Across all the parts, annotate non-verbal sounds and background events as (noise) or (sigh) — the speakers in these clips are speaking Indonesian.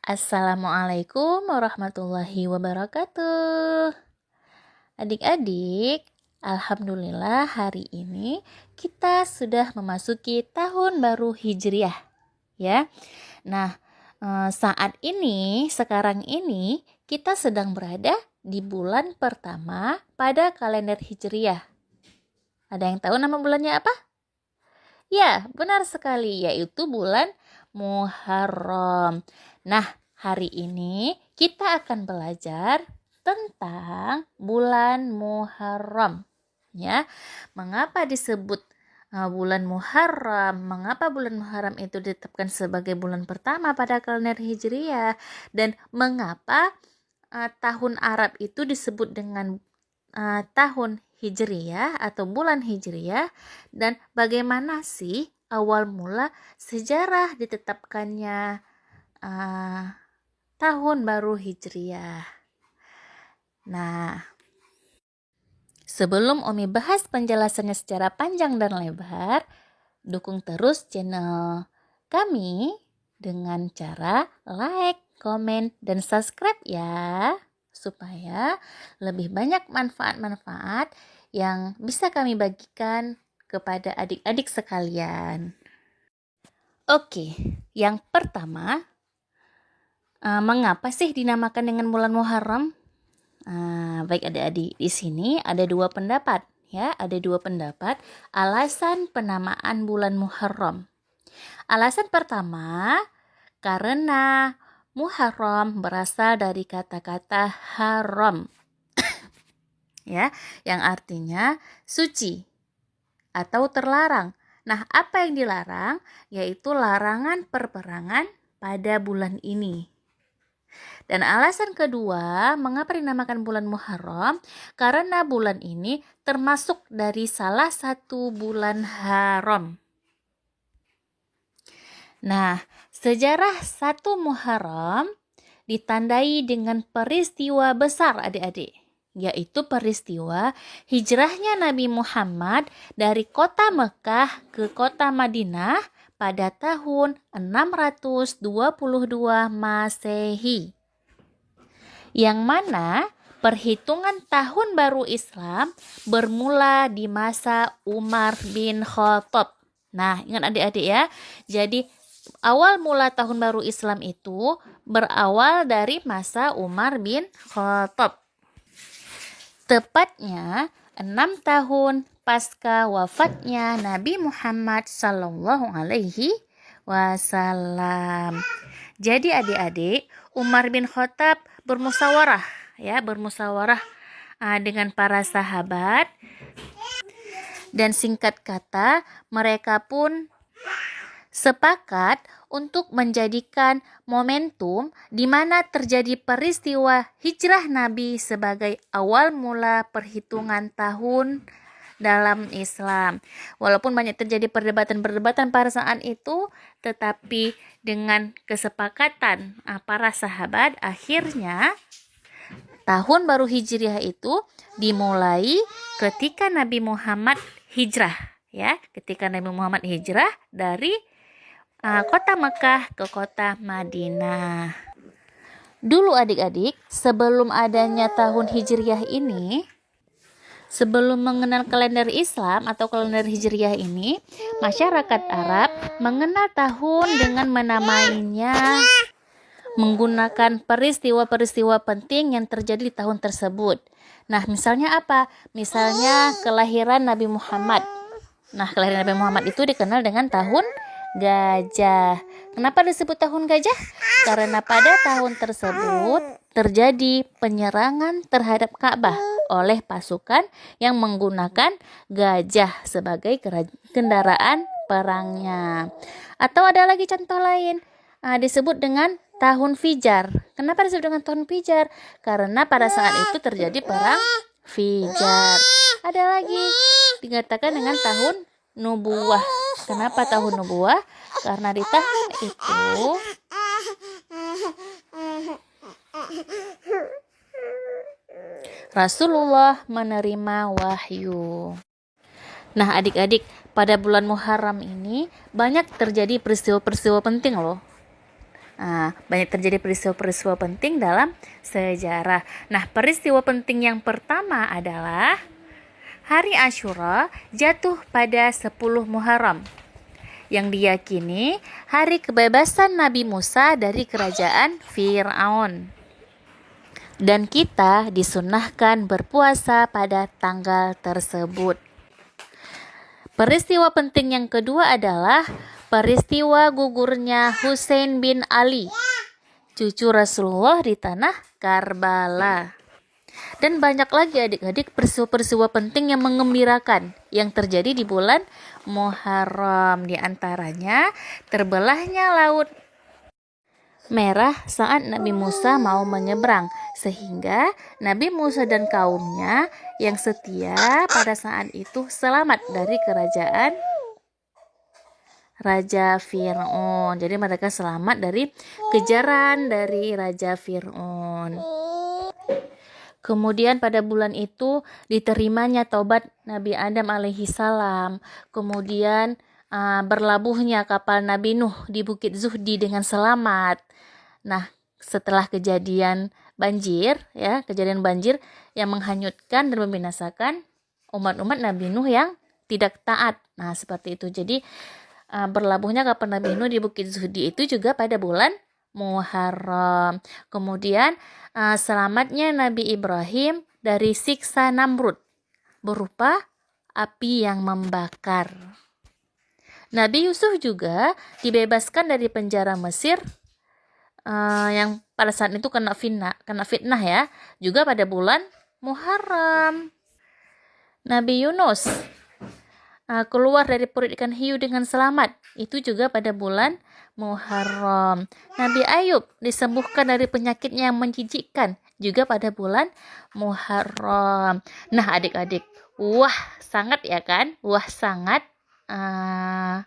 Assalamualaikum warahmatullahi wabarakatuh. Adik-adik, alhamdulillah hari ini kita sudah memasuki tahun baru Hijriah, ya. Nah, eh, saat ini, sekarang ini kita sedang berada di bulan pertama pada kalender Hijriah. Ada yang tahu nama bulannya apa? Ya, benar sekali, yaitu bulan Muharram. Nah, hari ini kita akan belajar tentang bulan Muharram. Ya, mengapa disebut uh, bulan Muharram? Mengapa bulan Muharram itu ditetapkan sebagai bulan pertama pada kalender Hijriah? Dan mengapa uh, tahun Arab itu disebut dengan uh, tahun Hijriah atau bulan Hijriah? Dan bagaimana sih awal mula sejarah ditetapkannya uh, tahun baru Hijriah. Nah, sebelum Omi bahas penjelasannya secara panjang dan lebar, dukung terus channel kami dengan cara like, komen, dan subscribe ya supaya lebih banyak manfaat-manfaat yang bisa kami bagikan kepada adik-adik sekalian. Oke, yang pertama, uh, mengapa sih dinamakan dengan bulan Muharram? Uh, baik adik-adik, di sini ada dua pendapat ya, ada dua pendapat alasan penamaan bulan Muharram. Alasan pertama, karena Muharram berasal dari kata-kata haram. (coughs) ya, yang artinya suci atau terlarang. Nah, apa yang dilarang? Yaitu larangan perperangan pada bulan ini. Dan alasan kedua, mengapa dinamakan bulan Muharram? Karena bulan ini termasuk dari salah satu bulan haram. Nah, sejarah satu Muharram ditandai dengan peristiwa besar adik-adik yaitu peristiwa hijrahnya Nabi Muhammad dari kota Mekah ke kota Madinah pada tahun 622 Masehi. Yang mana perhitungan tahun baru Islam bermula di masa Umar bin Khattab. Nah, ingat adik-adik ya. Jadi awal mula tahun baru Islam itu berawal dari masa Umar bin Khattab. Tepatnya enam tahun pasca wafatnya Nabi Muhammad Sallallahu Alaihi Wasallam. Jadi adik-adik, Umar bin Khattab bermusyawarah ya, bermusyawarah uh, dengan para sahabat dan singkat kata mereka pun sepakat untuk menjadikan momentum di mana terjadi peristiwa hijrah Nabi sebagai awal mula perhitungan tahun dalam Islam. Walaupun banyak terjadi perdebatan-perdebatan pada saat itu, tetapi dengan kesepakatan para sahabat, akhirnya tahun baru Hijriah itu dimulai ketika Nabi Muhammad hijrah, ya, ketika Nabi Muhammad hijrah dari uh, kota Mekah ke kota Madinah. Dulu adik-adik, sebelum adanya tahun Hijriah ini, sebelum mengenal kalender Islam atau kalender Hijriah ini, masyarakat Arab mengenal tahun dengan menamainya menggunakan peristiwa-peristiwa penting yang terjadi di tahun tersebut. Nah, misalnya apa? Misalnya kelahiran Nabi Muhammad. Nah, kelahiran Nabi Muhammad itu dikenal dengan tahun gajah. Kenapa disebut tahun gajah? Karena pada tahun tersebut terjadi penyerangan terhadap Ka'bah oleh pasukan yang menggunakan gajah sebagai kendaraan perangnya. Atau ada lagi contoh lain, uh, disebut dengan tahun Fijar. Kenapa disebut dengan tahun Fijar? Karena pada saat itu terjadi perang Fijar. Ada lagi dikatakan dengan tahun Nubuah. Kenapa tahun nubuah? Karena di tahun itu Rasulullah menerima wahyu. Nah, adik-adik, pada bulan Muharram ini banyak terjadi peristiwa-peristiwa penting loh. Nah, banyak terjadi peristiwa-peristiwa penting dalam sejarah. Nah, peristiwa penting yang pertama adalah hari Ashura jatuh pada 10 Muharram yang diyakini hari kebebasan Nabi Musa dari kerajaan Fir'aun. Dan kita disunahkan berpuasa pada tanggal tersebut. Peristiwa penting yang kedua adalah peristiwa gugurnya Hussein bin Ali, cucu Rasulullah di tanah Karbala. Dan banyak lagi adik-adik peristiwa-peristiwa penting yang mengembirakan yang terjadi di bulan Muharram. Di antaranya terbelahnya laut merah saat Nabi Musa mau menyeberang sehingga Nabi Musa dan kaumnya yang setia pada saat itu selamat dari kerajaan Raja Fir'aun. Jadi mereka selamat dari kejaran dari Raja Fir'aun. Kemudian pada bulan itu diterimanya taubat Nabi Adam alaihi salam. Kemudian uh, berlabuhnya kapal Nabi Nuh di Bukit Zuhdi dengan selamat. Nah, setelah kejadian banjir ya, kejadian banjir yang menghanyutkan dan membinasakan umat-umat Nabi Nuh yang tidak taat. Nah, seperti itu. Jadi uh, berlabuhnya kapal Nabi Nuh di Bukit Zuhdi itu juga pada bulan Muharram. Kemudian uh, selamatnya Nabi Ibrahim dari siksa Namrud berupa api yang membakar. Nabi Yusuf juga dibebaskan dari penjara Mesir uh, yang pada saat itu kena fitnah, kena fitnah ya, juga pada bulan Muharram. Nabi Yunus uh, keluar dari perut ikan hiu dengan selamat. Itu juga pada bulan Muharram. Nabi Ayub disembuhkan dari penyakitnya yang menjijikkan juga pada bulan Muharram. Nah, adik-adik, wah sangat ya kan? Wah sangat uh,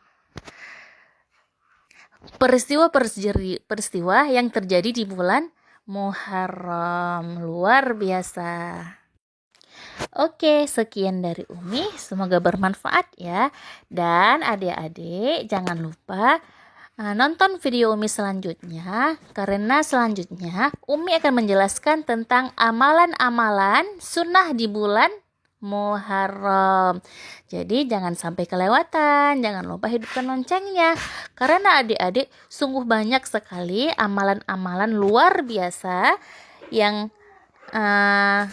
peristiwa peristiwa yang terjadi di bulan Muharram luar biasa. Oke, sekian dari Umi. Semoga bermanfaat ya. Dan adik-adik jangan lupa nonton video Umi selanjutnya karena selanjutnya Umi akan menjelaskan tentang amalan-amalan sunnah di bulan Muharram. Jadi jangan sampai kelewatan, jangan lupa hidupkan loncengnya. Karena adik-adik sungguh banyak sekali amalan-amalan luar biasa yang uh,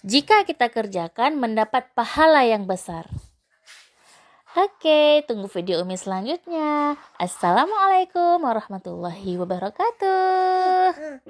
jika kita kerjakan mendapat pahala yang besar. Oke, tunggu video Umi selanjutnya. Assalamualaikum warahmatullahi wabarakatuh.